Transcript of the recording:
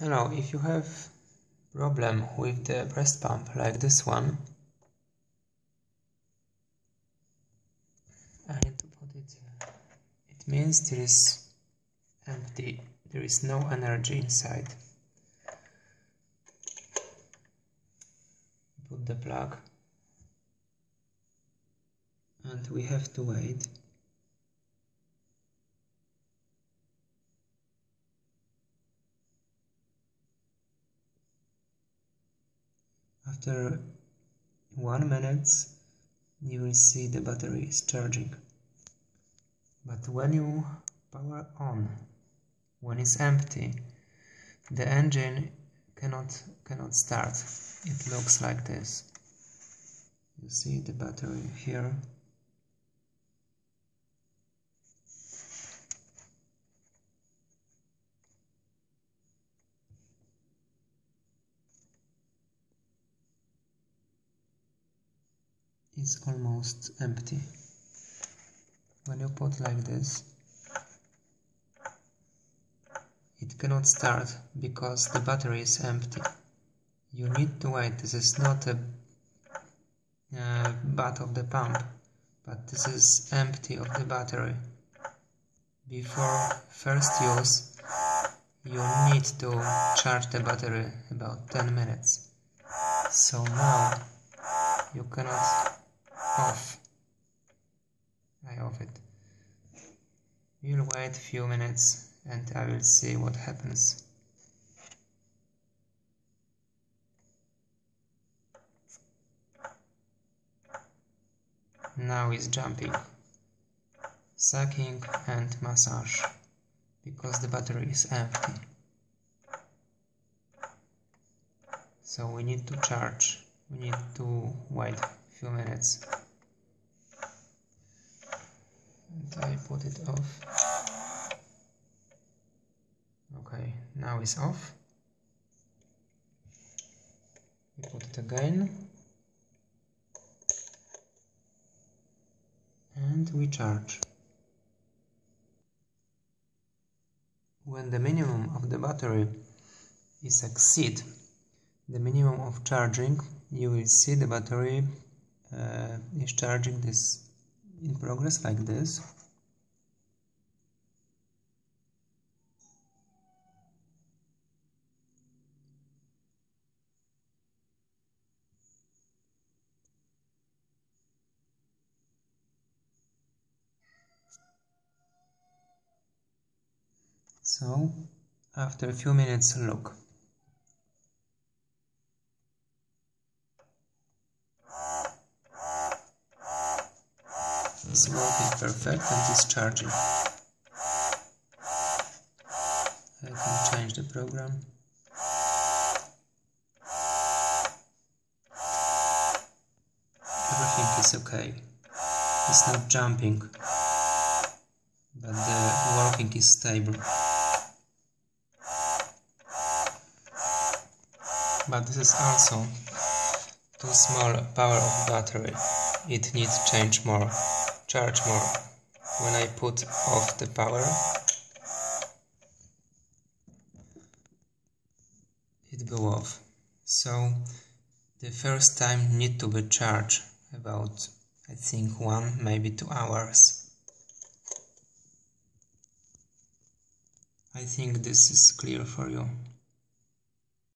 Hello, if you have problem with the breast pump like this one, I need to put it, it means there is empty, there is no energy inside. Put the plug. And we have to wait After one minute you will see the battery is charging. But when you power on, when it's empty, the engine cannot cannot start. It looks like this. You see the battery here is almost empty. When you put like this, it cannot start because the battery is empty. You need to wait. This is not a uh, butt of the pump, but this is empty of the battery. Before first use, you need to charge the battery about 10 minutes. So now you cannot off. I off it. We'll wait a few minutes and I will see what happens. Now is jumping, sucking and massage because the battery is empty. So we need to charge, we need to wait a few minutes. I put it off. Okay, now it's off. We put it again. And we charge. When the minimum of the battery is exceed the minimum of charging, you will see the battery uh, is charging this in progress like this So, after a few minutes, look. It's working perfect and it's charging. I can change the program. Everything is okay. It's not jumping, but the working is stable. But this is also too small power of battery. It needs change more charge more. When I put off the power, it go off. So the first time need to be charged about I think one maybe two hours. I think this is clear for you.